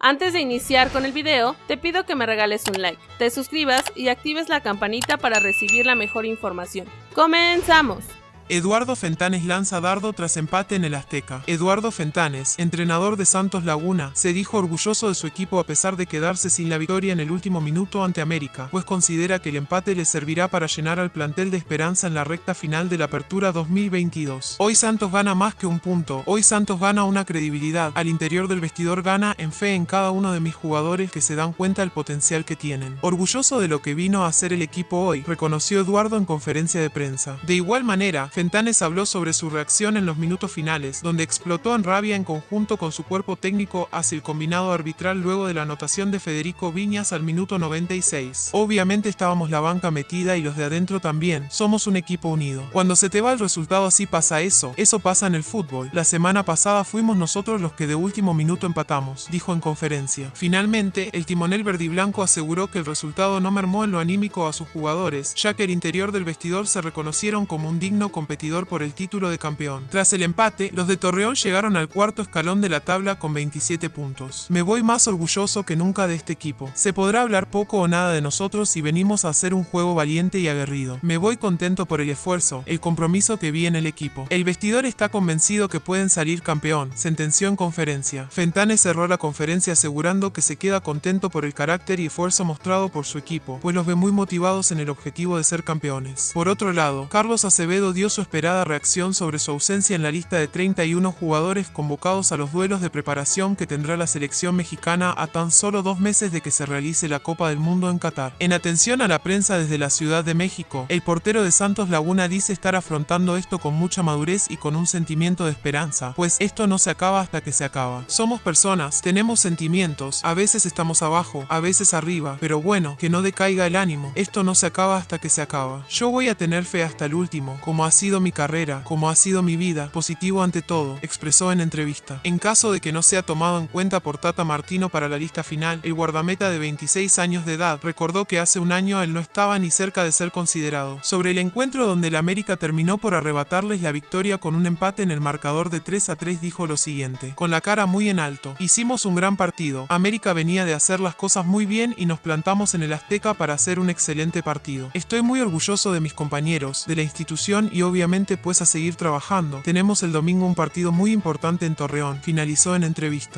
Antes de iniciar con el video, te pido que me regales un like, te suscribas y actives la campanita para recibir la mejor información. ¡Comenzamos! Eduardo Fentanes lanza dardo tras empate en el Azteca. Eduardo Fentanes, entrenador de Santos Laguna, se dijo orgulloso de su equipo a pesar de quedarse sin la victoria en el último minuto ante América, pues considera que el empate le servirá para llenar al plantel de esperanza en la recta final de la Apertura 2022. Hoy Santos gana más que un punto, hoy Santos gana una credibilidad, al interior del vestidor gana en fe en cada uno de mis jugadores que se dan cuenta del potencial que tienen. Orgulloso de lo que vino a hacer el equipo hoy, reconoció Eduardo en conferencia de prensa. De igual manera, Fentanes habló sobre su reacción en los minutos finales, donde explotó en rabia en conjunto con su cuerpo técnico hacia el combinado arbitral luego de la anotación de Federico Viñas al minuto 96. Obviamente estábamos la banca metida y los de adentro también, somos un equipo unido. Cuando se te va el resultado así pasa eso, eso pasa en el fútbol. La semana pasada fuimos nosotros los que de último minuto empatamos, dijo en conferencia. Finalmente, el timonel verdiblanco aseguró que el resultado no mermó en lo anímico a sus jugadores, ya que el interior del vestidor se reconocieron como un digno competidor competidor por el título de campeón. Tras el empate, los de Torreón llegaron al cuarto escalón de la tabla con 27 puntos. Me voy más orgulloso que nunca de este equipo. Se podrá hablar poco o nada de nosotros si venimos a hacer un juego valiente y aguerrido. Me voy contento por el esfuerzo, el compromiso que vi en el equipo. El vestidor está convencido que pueden salir campeón, sentenció en conferencia. Fentanes cerró la conferencia asegurando que se queda contento por el carácter y esfuerzo mostrado por su equipo, pues los ve muy motivados en el objetivo de ser campeones. Por otro lado, Carlos Acevedo dio su esperada reacción sobre su ausencia en la lista de 31 jugadores convocados a los duelos de preparación que tendrá la selección mexicana a tan solo dos meses de que se realice la Copa del Mundo en Qatar. En atención a la prensa desde la Ciudad de México, el portero de Santos Laguna dice estar afrontando esto con mucha madurez y con un sentimiento de esperanza, pues esto no se acaba hasta que se acaba. Somos personas, tenemos sentimientos, a veces estamos abajo, a veces arriba, pero bueno, que no decaiga el ánimo, esto no se acaba hasta que se acaba. Yo voy a tener fe hasta el último, como así mi carrera, como ha sido mi vida, positivo ante todo, expresó en entrevista. En caso de que no sea tomado en cuenta por Tata Martino para la lista final, el guardameta de 26 años de edad recordó que hace un año él no estaba ni cerca de ser considerado. Sobre el encuentro donde el América terminó por arrebatarles la victoria con un empate en el marcador de 3 a 3 dijo lo siguiente, con la cara muy en alto, hicimos un gran partido, América venía de hacer las cosas muy bien y nos plantamos en el Azteca para hacer un excelente partido. Estoy muy orgulloso de mis compañeros, de la institución y obviamente pues a seguir trabajando. Tenemos el domingo un partido muy importante en Torreón, finalizó en entrevista.